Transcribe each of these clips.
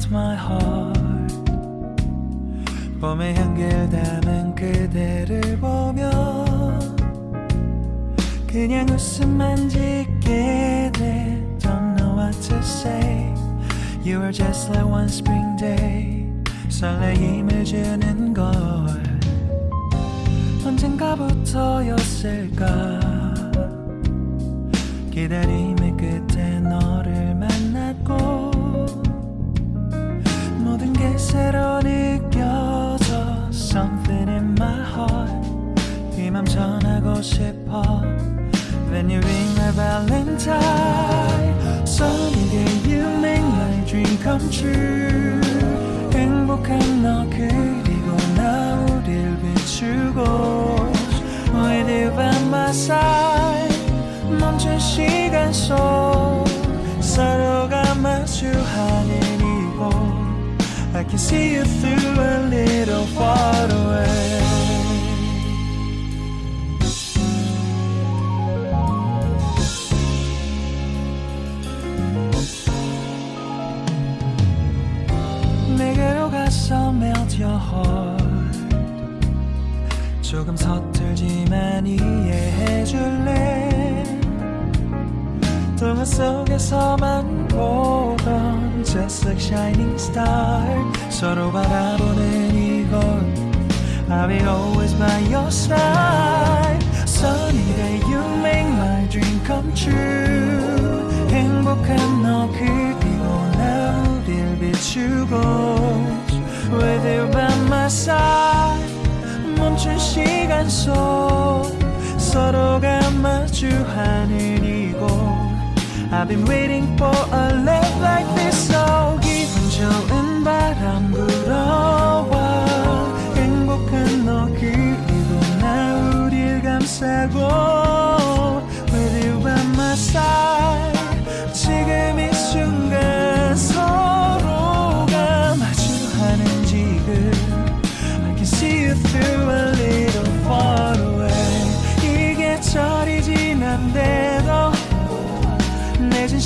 melt my heart 봄의 향기를 담은 그대를 보며 그냥 웃음만 짓게 돼 Don't know what to say You are just like one spring day 설레임을 주는 걸 언젠가부터였을까 기다림의 끝에 싶어 When you ring my valentine Sunny day you make my dream come true 행복한 너 그리고 나 우릴 비추고 With you by my side 멈춘 시간 속 서로가 마주하는 이곳 I can see you through a little far away Heart 조금 서툴지만 이해해 줄래 동화 속에서만 보던 Just like shining star 서로 바라보는 이곳 I'll be always by your side Sunny day you make my dream come true 행복한 너 그리고 나 우릴 비추고 With you side 멈춘 시간 속 서로가 마주하는 이곳 I've been waiting for a love like this So 기분 좋은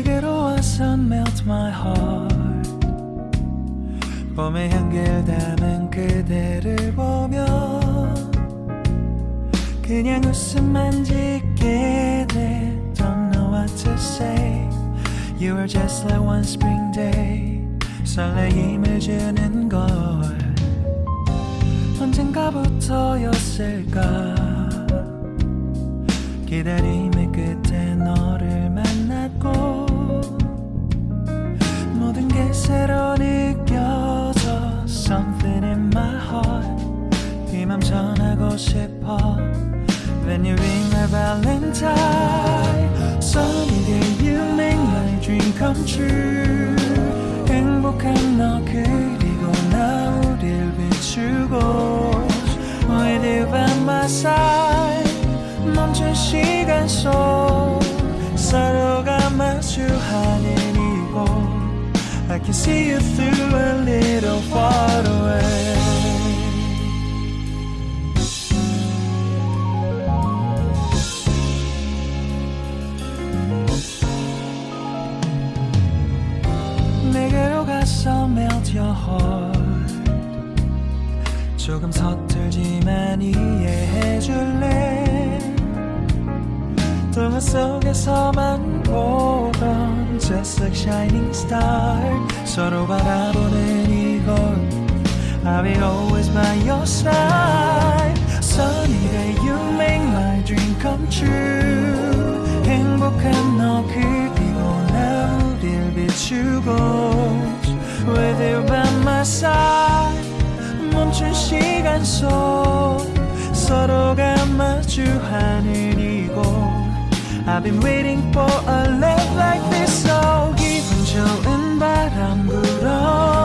내게로 와서 melt my heart 봄의 향기를 담은 그대를 보며 그냥 웃음만 짓게 돼 Don't know what to say You are just like one spring day 설레임을 주는 걸 언젠가부터였을까 기다림의 끝 싶어 When you ring my valentine Sunny day you make my dream come true 행복한 너 그리고 나 우릴 비추고 With by my side 멈춘 시간 속 서로가 마주하는 이곳 I can see you through a little far away heart 조금 서툴지만 이해해줄래 동화 속에서만 보던 Just like shining star 서로 바라보는 이곳 I'll be always by your side Sunny day you make my dream come true 행복한 너 그리고 나 우릴 비추고 멈춘 시간 속 서로가 마주하는 이곳 I've been waiting for a love like this so 기분 좋은 바람 불어